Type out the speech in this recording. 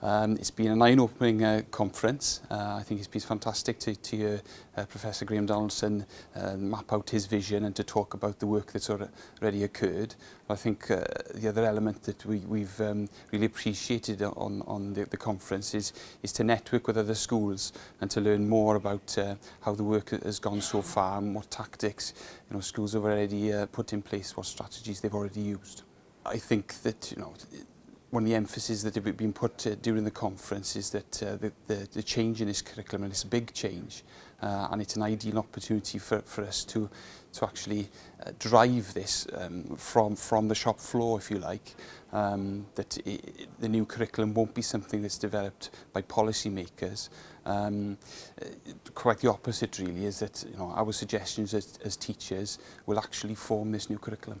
Um, it's been an eye-opening uh, conference. Uh, I think it's been fantastic to, to hear uh, Professor Graham Donaldson uh, map out his vision and to talk about the work that's already occurred. I think uh, the other element that we, we've um, really appreciated on, on the, the conference is, is to network with other schools and to learn more about uh, how the work has gone so far and what tactics you know, schools have already uh, put in place, what strategies they've already used. I think that you know one of the emphases that have been put uh, during the conference is that uh, the, the, the change in this curriculum, and it's a big change, uh, and it's an ideal opportunity for, for us to, to actually uh, drive this um, from, from the shop floor, if you like, um, that it, the new curriculum won't be something that's developed by policy makers. Um, quite the opposite, really, is that you know, our suggestions as, as teachers will actually form this new curriculum.